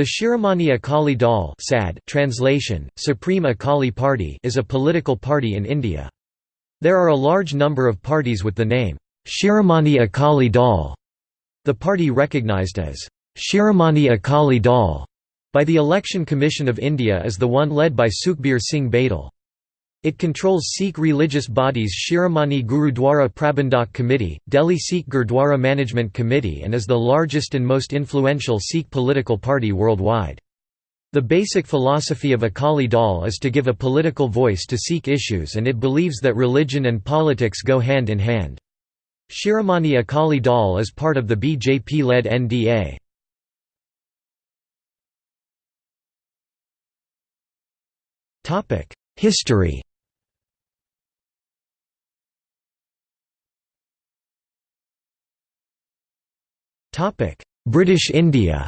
The Shiromani Akali Dal SAD translation, Supreme Akali Party is a political party in India. There are a large number of parties with the name, Shiromani Akali Dal. The party recognized as, Shiromani Akali Dal by the Election Commission of India is the one led by Sukhbir Singh Badal. It controls Sikh religious bodies Shiromani Gurudwara Prabandhak Committee, Delhi Sikh Gurdwara Management Committee and is the largest and most influential Sikh political party worldwide. The basic philosophy of Akali Dal is to give a political voice to Sikh issues and it believes that religion and politics go hand in hand. Shiromani Akali Dal is part of the BJP-led NDA. History British India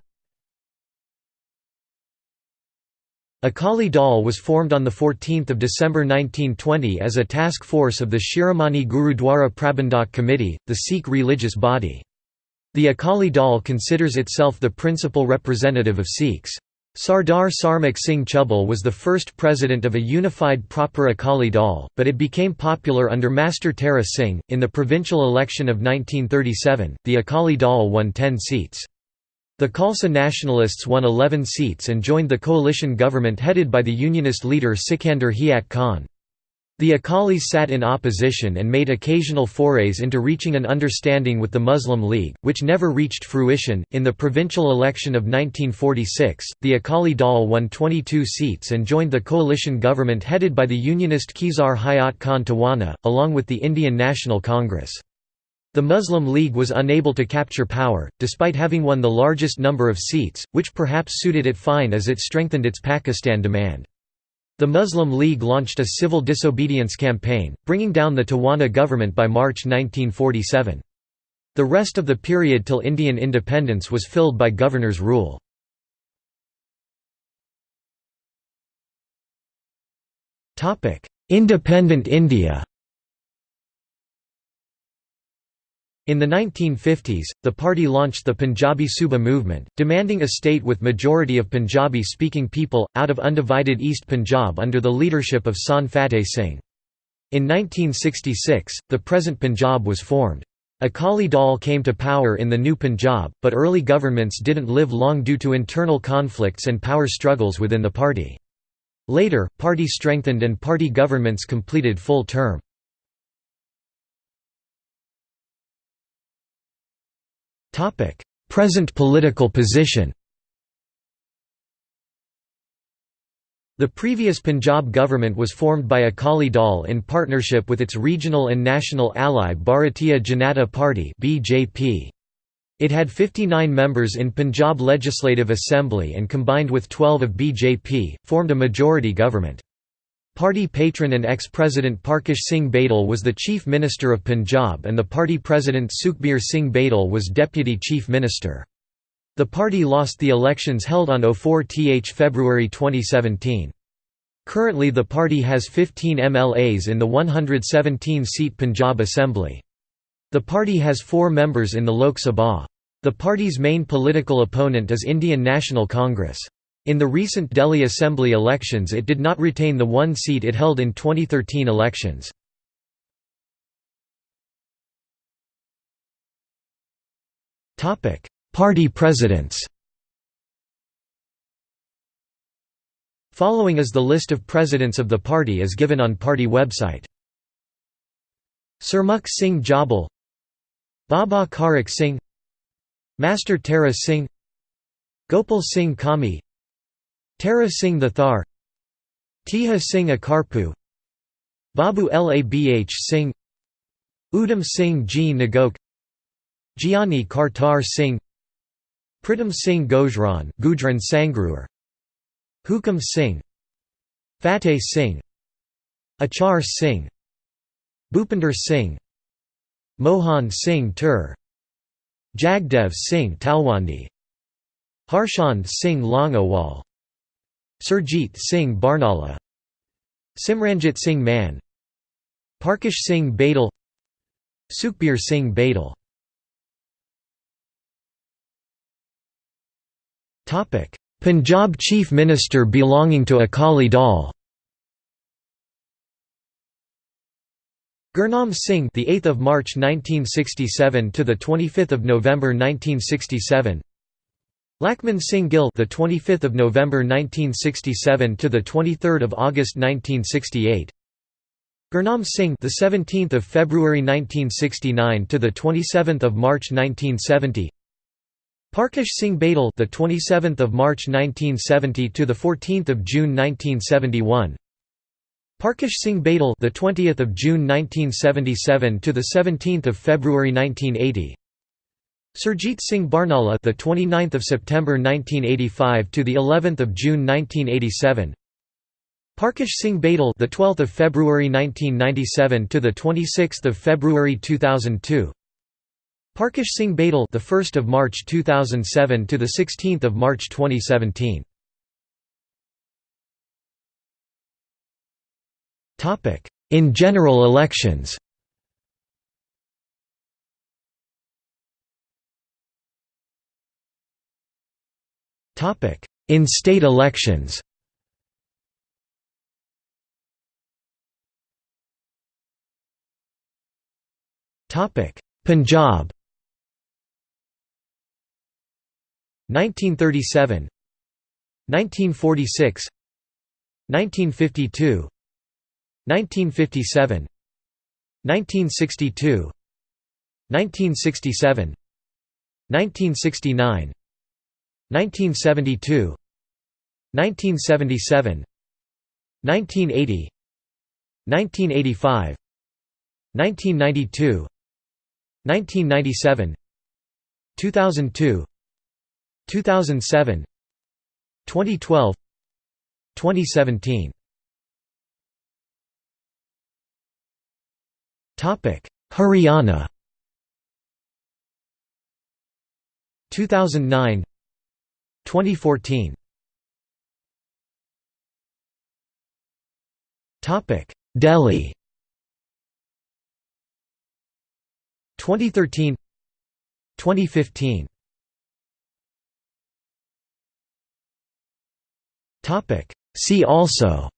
Akali Dal was formed on 14 December 1920 as a task force of the Shiromani Gurudwara Prabandhak Committee, the Sikh religious body. The Akali Dal considers itself the principal representative of Sikhs. Sardar Sarmukh Singh Chubal was the first president of a unified proper Akali Dal, but it became popular under Master Tara Singh. In the provincial election of 1937, the Akali Dal won 10 seats. The Khalsa nationalists won 11 seats and joined the coalition government headed by the Unionist leader Sikandar Hayat Khan. The Akalis sat in opposition and made occasional forays into reaching an understanding with the Muslim League, which never reached fruition. In the provincial election of 1946, the Akali Dal won 22 seats and joined the coalition government headed by the Unionist Khizar Hayat Khan Tawana, along with the Indian National Congress. The Muslim League was unable to capture power, despite having won the largest number of seats, which perhaps suited it fine as it strengthened its Pakistan demand. The Muslim League launched a civil disobedience campaign, bringing down the Tawana government by March 1947. The rest of the period till Indian independence was filled by governor's rule. Independent India In the 1950s, the party launched the Punjabi Suba movement, demanding a state with majority of Punjabi-speaking people, out of undivided East Punjab under the leadership of Sant Fateh Singh. In 1966, the present Punjab was formed. Akali Dal came to power in the new Punjab, but early governments didn't live long due to internal conflicts and power struggles within the party. Later, party strengthened and party governments completed full term. Present political position The previous Punjab government was formed by Akali Dal in partnership with its regional and national ally Bharatiya Janata Party (BJP). It had 59 members in Punjab Legislative Assembly and combined with 12 of BJP, formed a majority government. Party patron and ex-president Parkash Singh Badal was the Chief Minister of Punjab and the party president Sukhbir Singh Badal was Deputy Chief Minister. The party lost the elections held on 04th February 2017. Currently the party has 15 MLAs in the 117-seat Punjab Assembly. The party has four members in the Lok Sabha. The party's main political opponent is Indian National Congress. In the recent Delhi Assembly elections it did not retain the one seat it held in 2013 elections. Party presidents Following is the list of presidents of the party as given on party website. Sarmukh Singh Jabal Baba Kharak Singh Master Tara Singh Gopal Singh Kami Tara Singh the Thar Tiha Singh Akarpu Babu Labh Singh Udham Singh G. Nagok Kartar Singh Pritam Singh Gojran Gujran Sangruar Hukam Singh Fateh Singh Achhar Singh Bhupinder Singh Mohan Singh Tur Jagdev Singh Talwandi Harchand Singh Longowal Surjit Singh Barnala Simranjit Singh Mann Parkash Singh Badal Sukhbir Singh Badal. Punjab Chief Minister belonging to Akali Dal. Gurnam Singh the 8th of March 1967 to the 25th of November 1967 Lachhman Singh Gill the 25th of November 1967 to the 23rd of August 1968 Gurnam Singh the 17th of February 1969 to the 27th of March 1970 Parkash Singh Badal the 27th of March 1970 to the 14th of June 1971 Parkash Singh Badal the 20th of June 1977 to the 17th of February 1980 Surjit Singh Barnala the 29th of September 1985 to the 11th of June 1987 Parkash Singh Badal the 12th of February 1997 to the 26th of February 2002 Parkash Singh Badal the 1st of March 2007 to the 16th of March 2017 Topic in general elections in state elections. Topic. Punjab. 1937 1946 1952 1957 1962 1967 1969 1972 1977 1980 1985 1992 1997 2002 2007 2012 2017 Topic Haryana. 2009 2014 Topic. Delhi. 2013 2015 Topic. See also.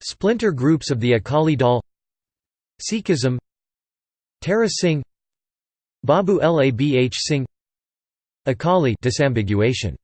Splinter groups of the Akali Dal. Sikhism. Tara Singh Babu Labh Singh. Akali disambiguation